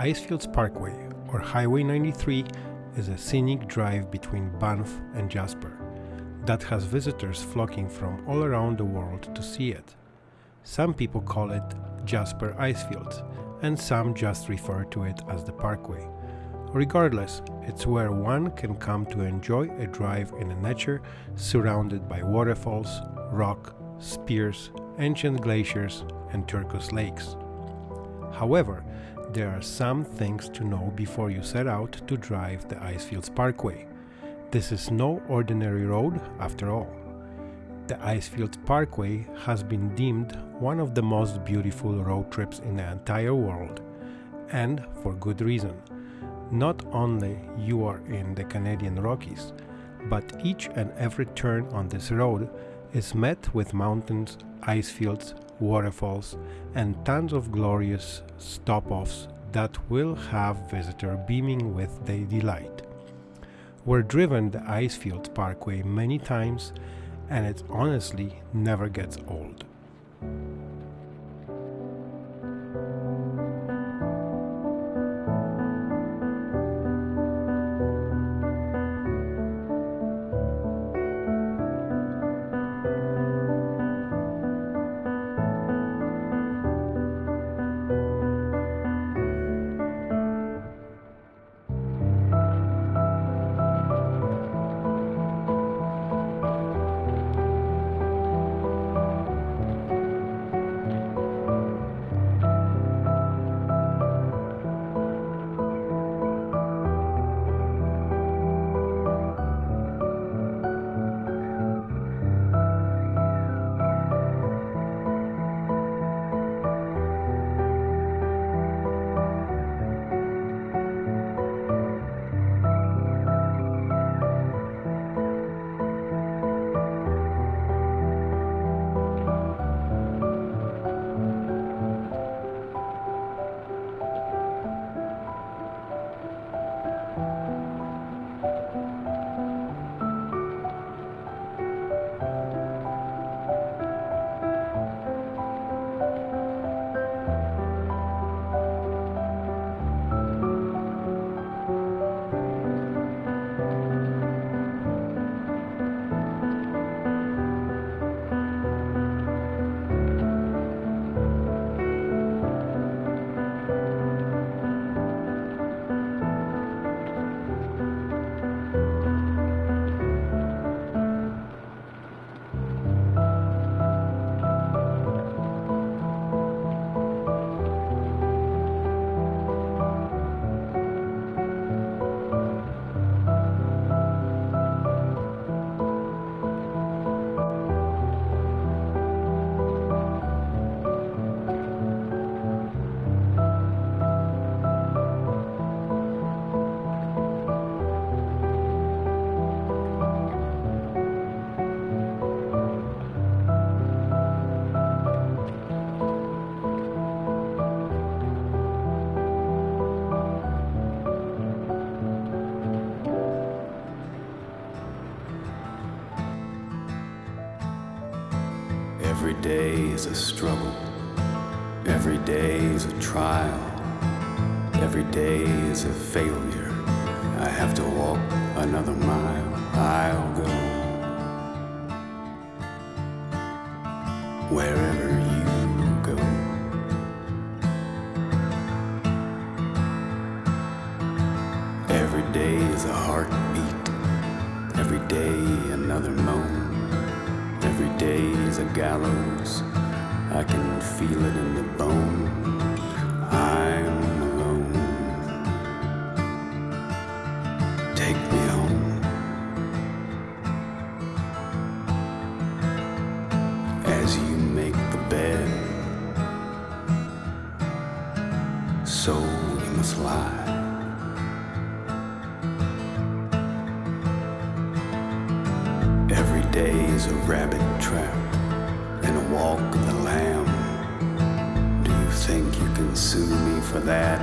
The Icefields Parkway, or Highway 93, is a scenic drive between Banff and Jasper that has visitors flocking from all around the world to see it. Some people call it Jasper Icefields, and some just refer to it as the Parkway. Regardless, it's where one can come to enjoy a drive in a nature surrounded by waterfalls, rock, spears, ancient glaciers, and turquoise lakes. However, there are some things to know before you set out to drive the Icefields Parkway. This is no ordinary road after all. The Icefields Parkway has been deemed one of the most beautiful road trips in the entire world, and for good reason. Not only you are in the Canadian Rockies, but each and every turn on this road is met with mountains, ice fields, waterfalls, and tons of glorious stop-offs that will have visitor beaming with their delight. We're driven the Icefields Parkway many times and it honestly never gets old. Every day is a struggle. Every day is a trial. Every day is a failure. I have to walk another mile. I'll go wherever you go. Every day is a heartbeat. Every day another moan. Gallows. I can feel it in the bone. I'm alone. Take me home. As you make the bed, so you must lie. Every day is a rabbit trap walk the lamb. Do you think you can sue me for that?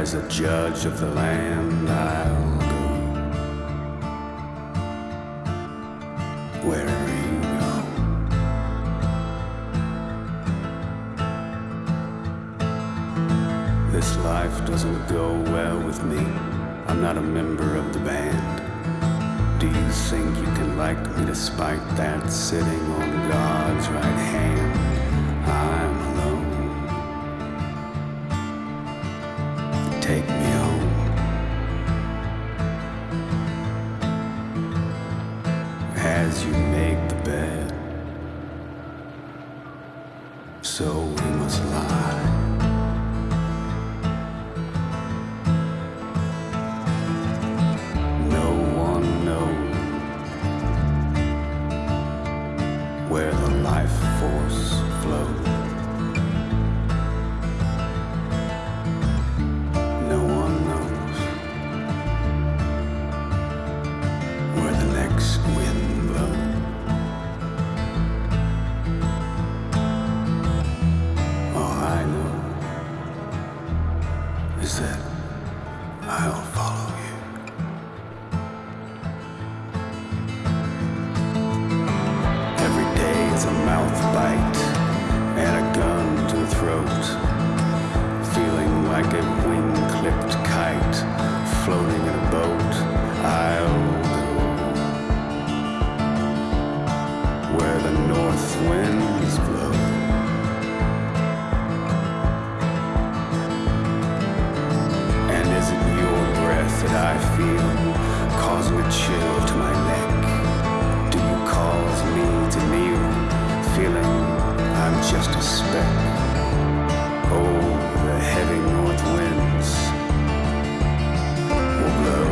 As a judge of the land, I'll go wherever you go. This life doesn't go well with me. I'm not a member of the band. Do you think you can like me despite that sitting on God's right hand? I'm alone. Take me home. As you make the bed, so force flows. Is a mouth bite and a gun to the throat. Feeling like a wing clipped kite floating in a boat. I'll go where the north winds blow. And is it your breath that I feel causing a chill to my neck? Just a speck? Oh, the heavy north winds will blow.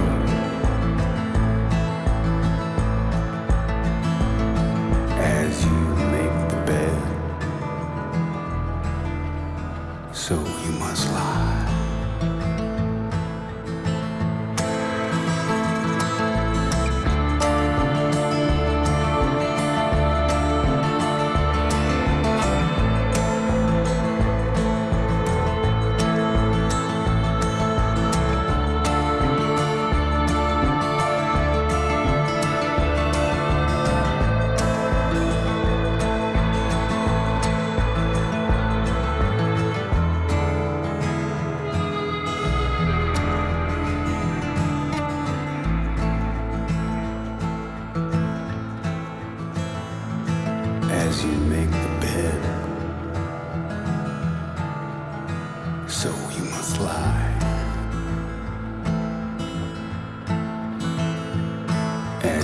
As you make the bed, so you must lie.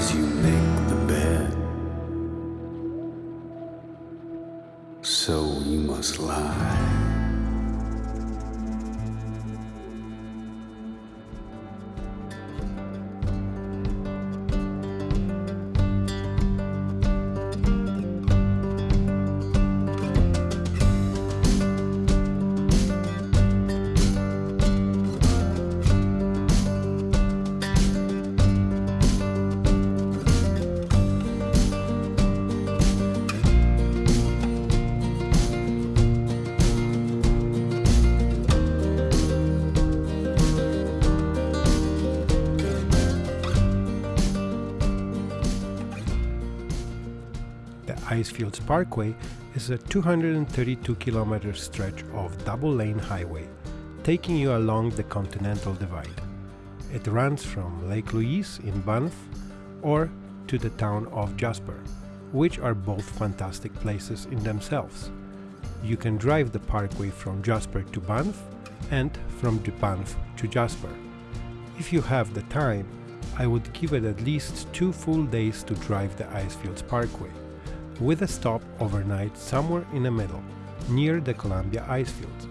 As you make the bed. So you must lie. Icefields Parkway is a 232 kilometer stretch of double lane highway, taking you along the Continental Divide. It runs from Lake Louise in Banff or to the town of Jasper, which are both fantastic places in themselves. You can drive the parkway from Jasper to Banff and from Banff to Jasper. If you have the time, I would give it at least two full days to drive the Icefields Parkway with a stop overnight somewhere in the middle, near the Columbia Icefields.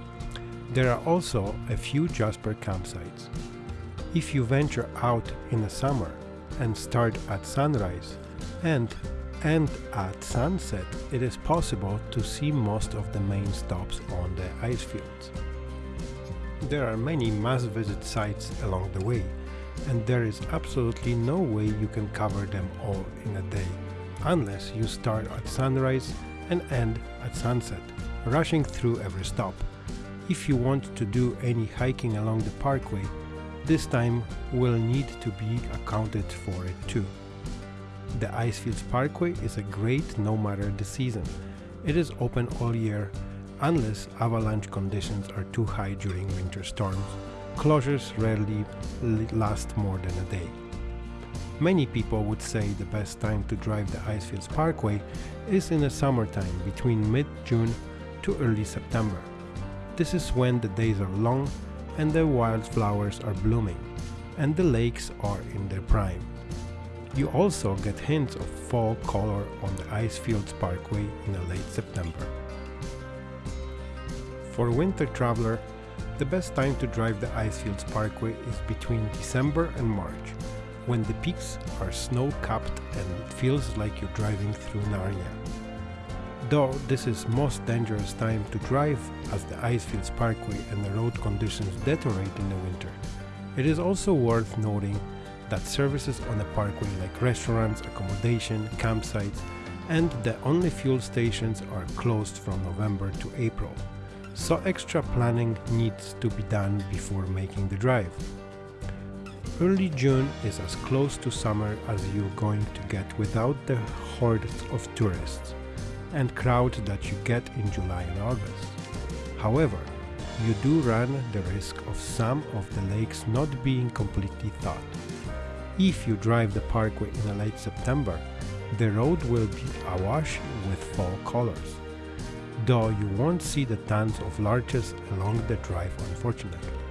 There are also a few Jasper campsites. If you venture out in the summer and start at sunrise and end at sunset, it is possible to see most of the main stops on the icefields. There are many must-visit sites along the way, and there is absolutely no way you can cover them all in a day unless you start at sunrise and end at sunset, rushing through every stop. If you want to do any hiking along the parkway, this time will need to be accounted for it too. The Icefields Parkway is a great no matter the season. It is open all year Unless avalanche conditions are too high during winter storms, closures rarely last more than a day. Many people would say the best time to drive the Icefields Parkway is in the summertime between mid-June to early September. This is when the days are long and the wildflowers are blooming and the lakes are in their prime. You also get hints of fall color on the Icefields Parkway in late September. For winter traveler, the best time to drive the Icefields Parkway is between December and March, when the peaks are snow-capped and it feels like you're driving through Narnia. Though this is most dangerous time to drive as the Icefields Parkway and the road conditions deteriorate in the winter, it is also worth noting that services on the parkway like restaurants, accommodation, campsites, and the only fuel stations are closed from November to April, so extra planning needs to be done before making the drive. Early June is as close to summer as you're going to get without the hordes of tourists and crowd that you get in July and August. However, you do run the risk of some of the lakes not being completely thawed. If you drive the parkway in late September, the road will be awash with fall colors, though you won't see the tons of larches along the drive unfortunately.